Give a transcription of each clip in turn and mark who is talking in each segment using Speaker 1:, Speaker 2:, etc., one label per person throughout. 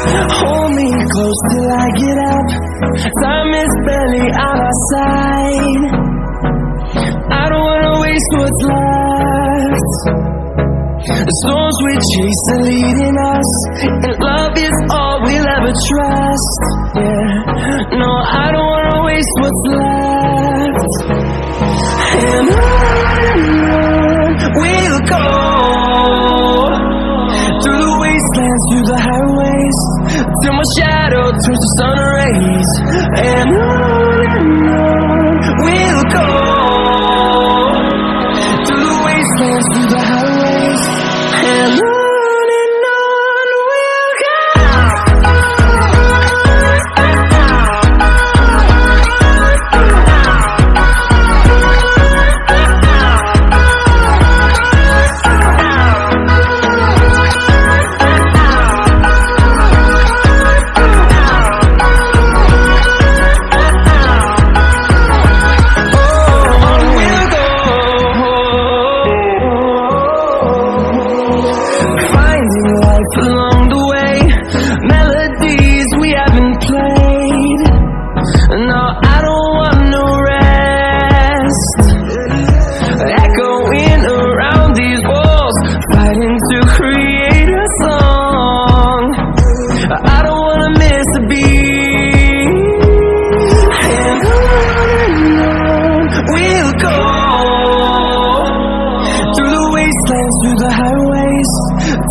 Speaker 1: Hold me close till I get up. Time is barely on our side. I don't wanna waste what's left. The storms we chase are leading us, and love is all we'll ever trust. Yeah, no, I don't wanna waste what's left. And on we'll go through the wastelands, through the highways, till my shadow turns to sun rays. And on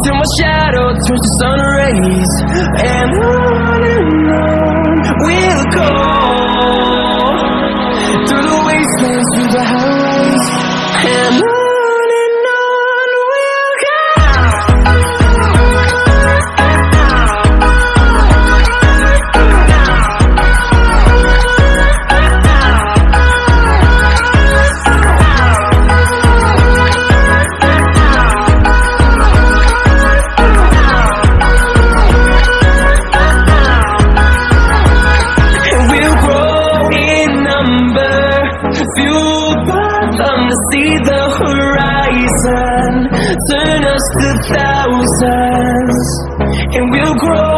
Speaker 1: till my shadow turns to sun rays. And on and on. just a thousand, and we'll grow.